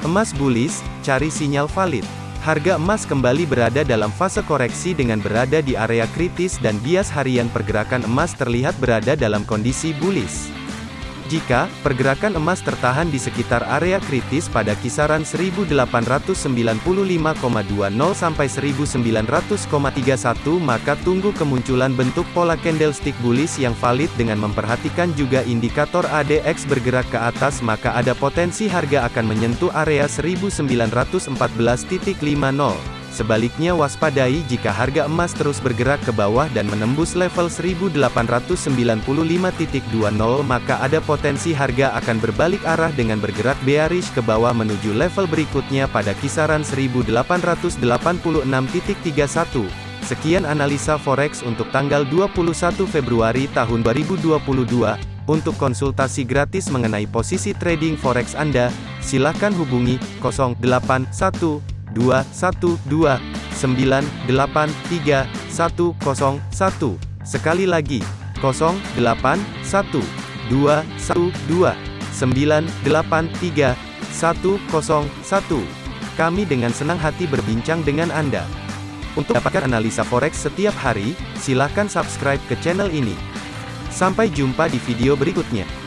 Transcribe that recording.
Emas bullish, cari sinyal valid. Harga emas kembali berada dalam fase koreksi dengan berada di area kritis dan bias harian pergerakan emas terlihat berada dalam kondisi bullish. Jika pergerakan emas tertahan di sekitar area kritis pada kisaran 1895,20 sampai 1900,31 maka tunggu kemunculan bentuk pola candlestick bullish yang valid dengan memperhatikan juga indikator ADX bergerak ke atas maka ada potensi harga akan menyentuh area 1914.50. Sebaliknya waspadai jika harga emas terus bergerak ke bawah dan menembus level 1895.20 maka ada potensi harga akan berbalik arah dengan bergerak bearish ke bawah menuju level berikutnya pada kisaran 1886.31. Sekian analisa forex untuk tanggal 21 Februari tahun 2022. Untuk konsultasi gratis mengenai posisi trading forex Anda, silakan hubungi 081 212 983 101. Sekali lagi, 081 212 983 101. Kami dengan senang hati berbincang dengan Anda. Untuk dapatkan analisa forex setiap hari, silakan subscribe ke channel ini. Sampai jumpa di video berikutnya.